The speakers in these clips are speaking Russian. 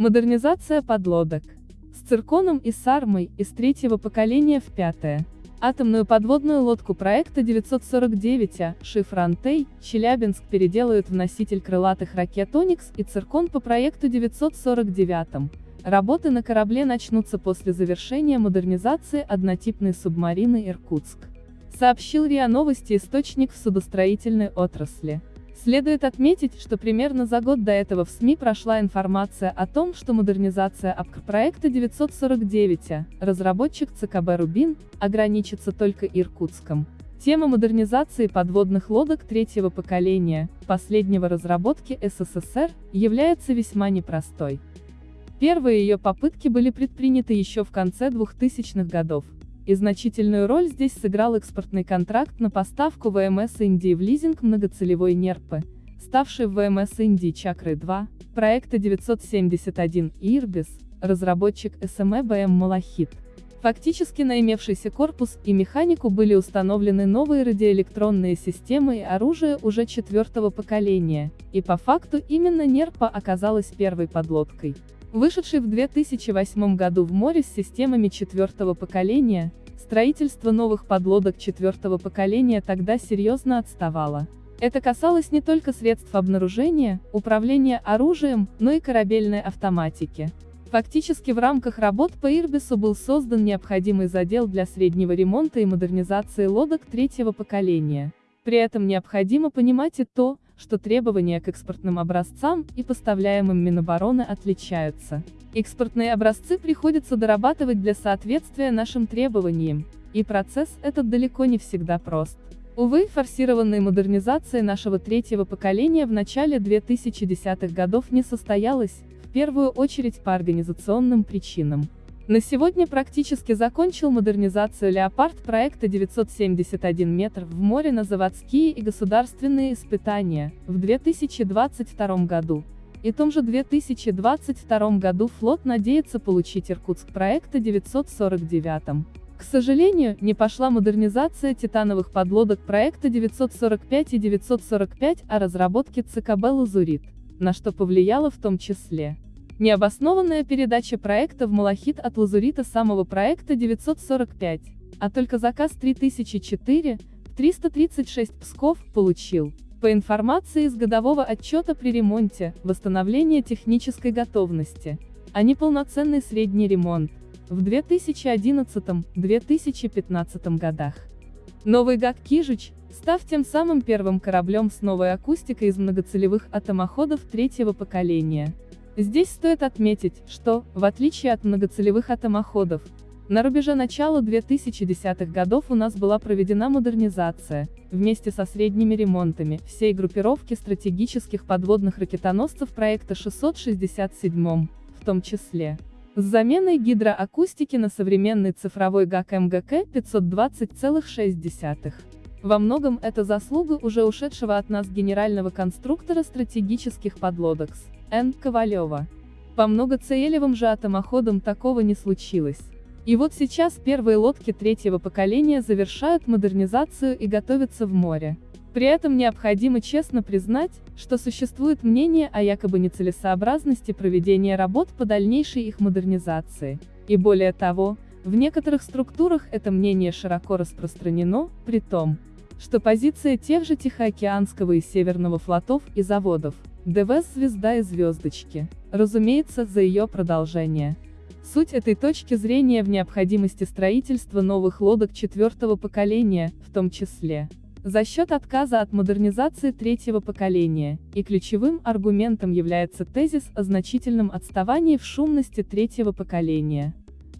Модернизация подлодок. С цирконом и сармой из третьего поколения в пятое. Атомную подводную лодку проекта 949А, Шифрантей, Челябинск переделают в носитель крылатых ракет «Оникс» и циркон по проекту 949 Работы на корабле начнутся после завершения модернизации однотипной субмарины «Иркутск», сообщил РИА Новости источник в судостроительной отрасли. Следует отметить, что примерно за год до этого в СМИ прошла информация о том, что модернизация АПК проекта 949, разработчик ЦКБ «Рубин», ограничится только Иркутском. Тема модернизации подводных лодок третьего поколения, последнего разработки СССР, является весьма непростой. Первые ее попытки были предприняты еще в конце 2000-х годов, и значительную роль здесь сыграл экспортный контракт на поставку ВМС Индии в лизинг многоцелевой НЕРПы, ставший ВМС Индии Чакры-2, проекта 971 Ирбис, разработчик СМЭ БМ Малахит. Фактически на имевшийся корпус и механику были установлены новые радиоэлектронные системы и оружие уже четвертого поколения, и по факту именно НЕРПа оказалась первой подлодкой. Вышедший в 2008 году в море с системами четвертого поколения, строительство новых подлодок четвертого поколения тогда серьезно отставало. Это касалось не только средств обнаружения, управления оружием, но и корабельной автоматики. Фактически в рамках работ по Ирбису был создан необходимый задел для среднего ремонта и модернизации лодок третьего поколения. При этом необходимо понимать и то, что требования к экспортным образцам и поставляемым Минобороны отличаются. Экспортные образцы приходится дорабатывать для соответствия нашим требованиям, и процесс этот далеко не всегда прост. Увы, форсированная модернизация нашего третьего поколения в начале 2010-х годов не состоялась, в первую очередь по организационным причинам. На сегодня практически закончил модернизацию «Леопард» проекта 971 метр в море на заводские и государственные испытания, в 2022 году. И том же 2022 году флот надеется получить Иркутск проекта 949. К сожалению, не пошла модернизация титановых подлодок проекта 945 и 945 о разработке ЦКБ «Лазурит», на что повлияло в том числе Необоснованная передача проекта в Малахит от Лазурита самого проекта 945, а только заказ 3004, 336 Псков, получил. По информации из годового отчета при ремонте, восстановление технической готовности, а не полноценный средний ремонт, в 2011-2015 годах. Новый ГАК «Кижич», став тем самым первым кораблем с новой акустикой из многоцелевых атомоходов третьего поколения, Здесь стоит отметить, что, в отличие от многоцелевых атомоходов, на рубеже начала 2010-х годов у нас была проведена модернизация, вместе со средними ремонтами, всей группировки стратегических подводных ракетоносцев проекта 667, в том числе, с заменой гидроакустики на современный цифровой ГАК МГК 520,6. Во многом это заслуга уже ушедшего от нас генерального конструктора стратегических подлодок. Н. Ковалева. По многоцелевым же атомоходам такого не случилось. И вот сейчас первые лодки третьего поколения завершают модернизацию и готовятся в море. При этом необходимо честно признать, что существует мнение о якобы нецелесообразности проведения работ по дальнейшей их модернизации. И более того, в некоторых структурах это мнение широко распространено, при том, что позиция тех же Тихоокеанского и Северного флотов и заводов, ДВС «Звезда и звездочки», разумеется, за ее продолжение. Суть этой точки зрения в необходимости строительства новых лодок четвертого поколения, в том числе, за счет отказа от модернизации третьего поколения, и ключевым аргументом является тезис о значительном отставании в шумности третьего поколения.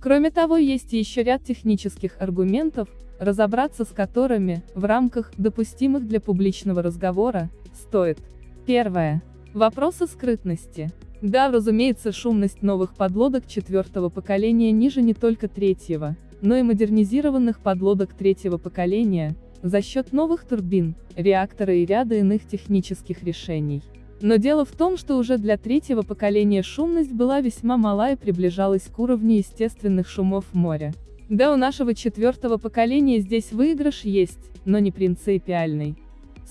Кроме того, есть еще ряд технических аргументов, разобраться с которыми, в рамках допустимых для публичного разговора, стоит. Первое. Вопросы скрытности. Да, разумеется, шумность новых подлодок четвертого поколения ниже не только третьего, но и модернизированных подлодок третьего поколения, за счет новых турбин, реактора и ряда иных технических решений. Но дело в том, что уже для третьего поколения шумность была весьма мала и приближалась к уровню естественных шумов моря. Да, у нашего четвертого поколения здесь выигрыш есть, но не принципиальный.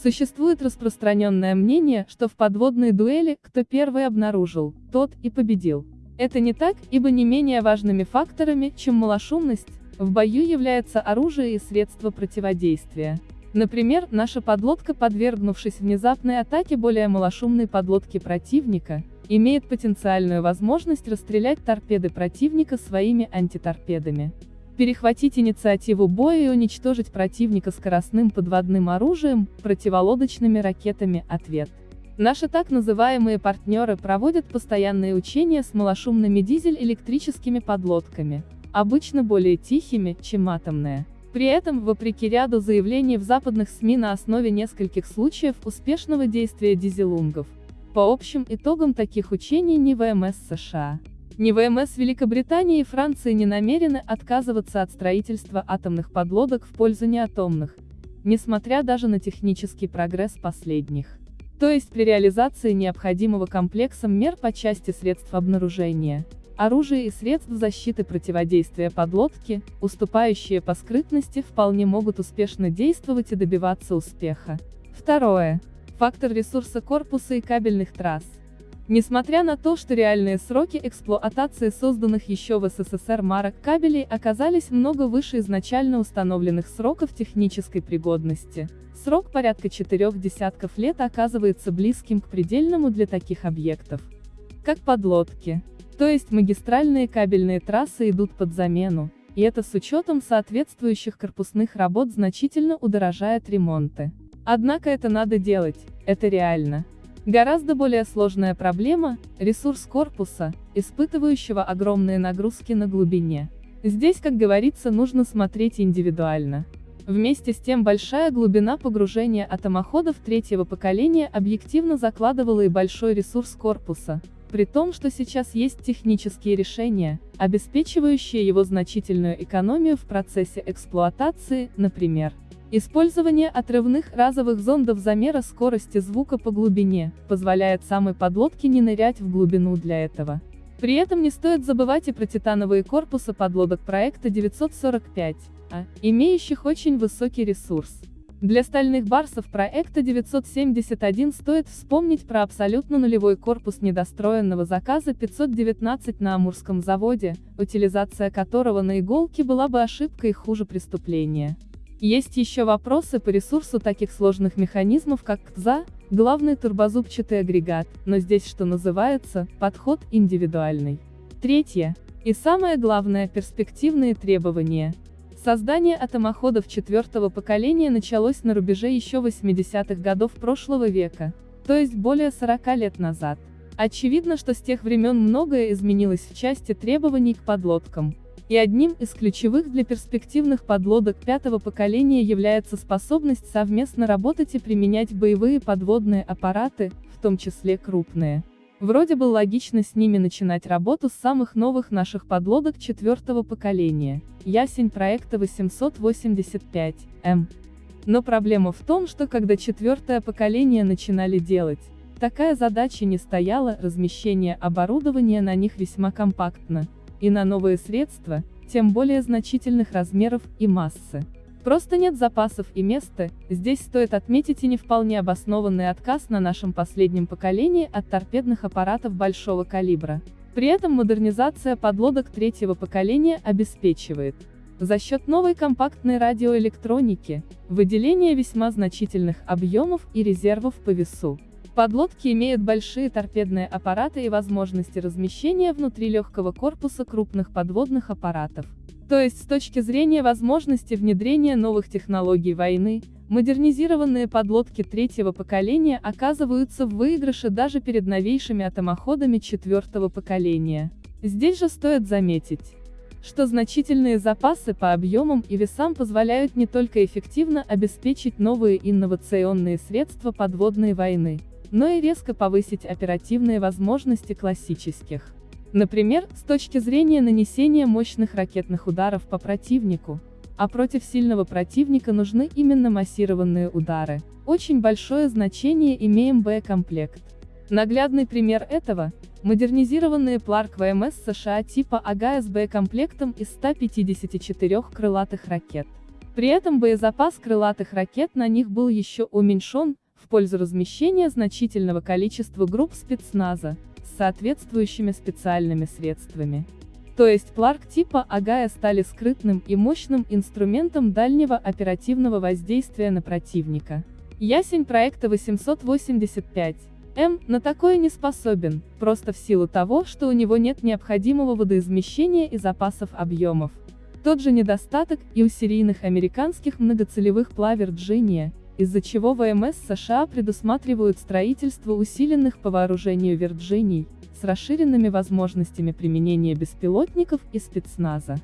Существует распространенное мнение, что в подводной дуэли, кто первый обнаружил, тот и победил. Это не так, ибо не менее важными факторами, чем малошумность, в бою является оружие и средства противодействия. Например, наша подлодка, подвергнувшись внезапной атаке более малошумной подлодки противника, имеет потенциальную возможность расстрелять торпеды противника своими антиторпедами. Перехватить инициативу боя и уничтожить противника скоростным подводным оружием, противолодочными ракетами – ответ. Наши так называемые партнеры проводят постоянные учения с малошумными дизель-электрическими подлодками, обычно более тихими, чем атомные. При этом, вопреки ряду заявлений в западных СМИ на основе нескольких случаев успешного действия дизелунгов, по общим итогам таких учений ни ВМС США, ни ВМС Великобритании и Франции не намерены отказываться от строительства атомных подлодок в пользу неатомных, несмотря даже на технический прогресс последних. То есть при реализации необходимого комплексом мер по части средств обнаружения, оружия и средств защиты противодействия подлодки, уступающие по скрытности вполне могут успешно действовать и добиваться успеха. Второе. Фактор ресурса корпуса и кабельных трасс. Несмотря на то, что реальные сроки эксплуатации созданных еще в СССР марок кабелей оказались много выше изначально установленных сроков технической пригодности, срок порядка четырех десятков лет оказывается близким к предельному для таких объектов. Как подлодки. То есть магистральные кабельные трассы идут под замену, и это с учетом соответствующих корпусных работ значительно удорожает ремонты. Однако это надо делать, это реально. Гораздо более сложная проблема – ресурс корпуса, испытывающего огромные нагрузки на глубине. Здесь, как говорится, нужно смотреть индивидуально. Вместе с тем большая глубина погружения атомоходов третьего поколения объективно закладывала и большой ресурс корпуса, при том, что сейчас есть технические решения, обеспечивающие его значительную экономию в процессе эксплуатации, например, Использование отрывных разовых зондов замера скорости звука по глубине, позволяет самой подлодке не нырять в глубину для этого. При этом не стоит забывать и про титановые корпусы подлодок проекта 945, а, имеющих очень высокий ресурс. Для стальных барсов проекта 971 стоит вспомнить про абсолютно нулевой корпус недостроенного заказа 519 на Амурском заводе, утилизация которого на иголке была бы ошибкой хуже преступления. Есть еще вопросы по ресурсу таких сложных механизмов как КТЗА, главный турбозубчатый агрегат, но здесь что называется, подход индивидуальный. Третье. И самое главное, перспективные требования. Создание атомоходов четвертого поколения началось на рубеже еще 80-х годов прошлого века, то есть более 40 лет назад. Очевидно, что с тех времен многое изменилось в части требований к подлодкам, и одним из ключевых для перспективных подлодок пятого поколения является способность совместно работать и применять боевые подводные аппараты, в том числе крупные. Вроде бы логично с ними начинать работу с самых новых наших подлодок четвертого поколения, ясень проекта 885, М. Но проблема в том, что когда четвертое поколение начинали делать, такая задача не стояла, размещение оборудования на них весьма компактно, и на новые средства, тем более значительных размеров и массы. Просто нет запасов и места, здесь стоит отметить и не вполне обоснованный отказ на нашем последнем поколении от торпедных аппаратов большого калибра. При этом модернизация подлодок третьего поколения обеспечивает, за счет новой компактной радиоэлектроники, выделение весьма значительных объемов и резервов по весу. Подлодки имеют большие торпедные аппараты и возможности размещения внутри легкого корпуса крупных подводных аппаратов. То есть с точки зрения возможности внедрения новых технологий войны, модернизированные подлодки третьего поколения оказываются в выигрыше даже перед новейшими атомоходами четвертого поколения. Здесь же стоит заметить, что значительные запасы по объемам и весам позволяют не только эффективно обеспечить новые инновационные средства подводной войны, но и резко повысить оперативные возможности классических. Например, с точки зрения нанесения мощных ракетных ударов по противнику, а против сильного противника нужны именно массированные удары. Очень большое значение имеем боекомплект. Наглядный пример этого – модернизированные Пларк ВМС США типа АГА с боекомплектом из 154 крылатых ракет. При этом боезапас крылатых ракет на них был еще уменьшен, в пользу размещения значительного количества групп спецназа, с соответствующими специальными средствами. То есть Пларк типа Агая стали скрытным и мощным инструментом дальнего оперативного воздействия на противника. Ясень проекта 885. М на такое не способен, просто в силу того, что у него нет необходимого водоизмещения и запасов объемов. Тот же недостаток и у серийных американских многоцелевых плавер Джиния, из-за чего ВМС США предусматривают строительство усиленных по вооружению Вирджиний, с расширенными возможностями применения беспилотников и спецназа.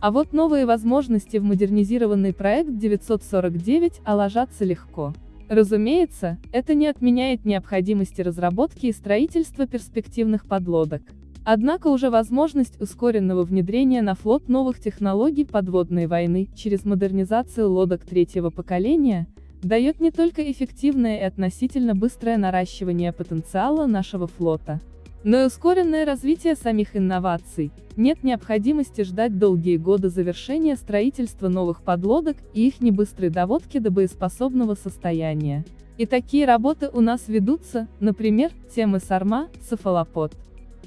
А вот новые возможности в модернизированный проект 949 а легко. Разумеется, это не отменяет необходимости разработки и строительства перспективных подлодок. Однако уже возможность ускоренного внедрения на флот новых технологий подводной войны через модернизацию лодок третьего поколения дает не только эффективное и относительно быстрое наращивание потенциала нашего флота, но и ускоренное развитие самих инноваций. Нет необходимости ждать долгие годы завершения строительства новых подлодок и их небыстрой доводки до боеспособного состояния. И такие работы у нас ведутся, например, темы Сарма, Сафалопод.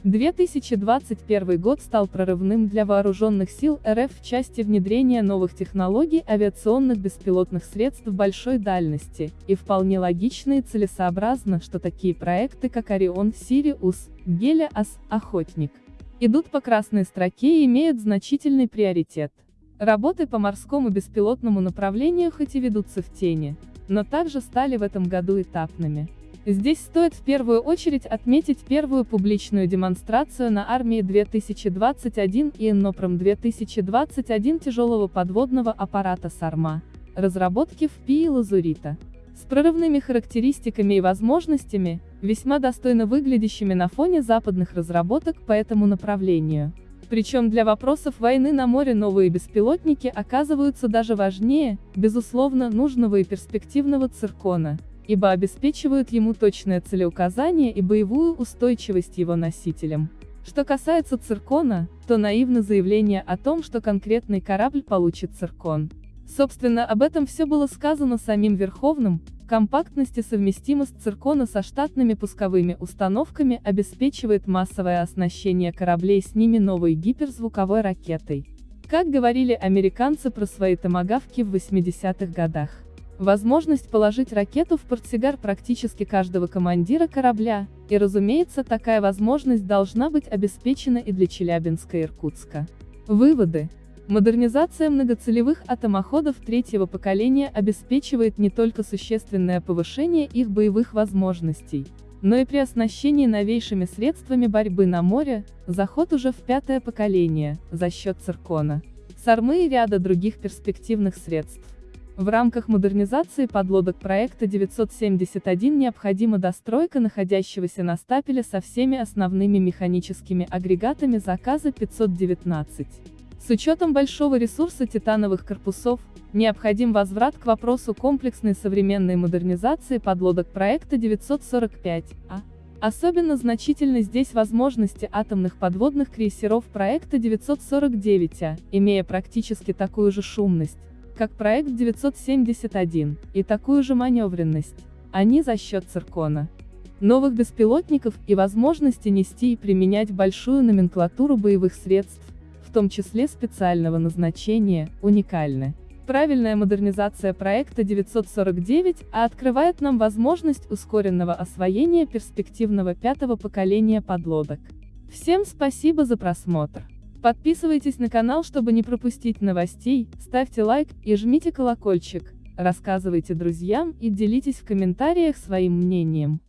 2021 год стал прорывным для вооруженных сил РФ в части внедрения новых технологий авиационных беспилотных средств большой дальности, и вполне логично и целесообразно, что такие проекты как Орион, Сириус, Гелиас, Охотник, идут по красной строке и имеют значительный приоритет. Работы по морскому беспилотному направлению хоть и ведутся в тени, но также стали в этом году этапными. Здесь стоит в первую очередь отметить первую публичную демонстрацию на армии 2021 и Иннопром 2021 тяжелого подводного аппарата «Сарма», разработки в ПИИ «Лазурита». С прорывными характеристиками и возможностями, весьма достойно выглядящими на фоне западных разработок по этому направлению. Причем для вопросов войны на море новые беспилотники оказываются даже важнее, безусловно, нужного и перспективного циркона ибо обеспечивают ему точное целеуказание и боевую устойчивость его носителям. Что касается циркона, то наивно заявление о том, что конкретный корабль получит циркон. Собственно, об этом все было сказано самим Верховным, компактность и совместимость циркона со штатными пусковыми установками обеспечивает массовое оснащение кораблей с ними новой гиперзвуковой ракетой. Как говорили американцы про свои томагавки в 80-х годах. Возможность положить ракету в портсигар практически каждого командира корабля, и разумеется такая возможность должна быть обеспечена и для Челябинска и Иркутска. Выводы. Модернизация многоцелевых атомоходов третьего поколения обеспечивает не только существенное повышение их боевых возможностей, но и при оснащении новейшими средствами борьбы на море, заход уже в пятое поколение, за счет циркона, сармы и ряда других перспективных средств. В рамках модернизации подлодок проекта 971 необходима достройка находящегося на стапеле со всеми основными механическими агрегатами заказа 519. С учетом большого ресурса титановых корпусов, необходим возврат к вопросу комплексной современной модернизации подлодок проекта 945, а. Особенно значительны здесь возможности атомных подводных крейсеров проекта 949 А, имея практически такую же шумность, как проект 971, и такую же маневренность. Они за счет циркона новых беспилотников и возможности нести и применять большую номенклатуру боевых средств, в том числе специального назначения, уникальны. Правильная модернизация проекта 949 а открывает нам возможность ускоренного освоения перспективного пятого поколения подлодок. Всем спасибо за просмотр. Подписывайтесь на канал, чтобы не пропустить новостей, ставьте лайк и жмите колокольчик, рассказывайте друзьям и делитесь в комментариях своим мнением.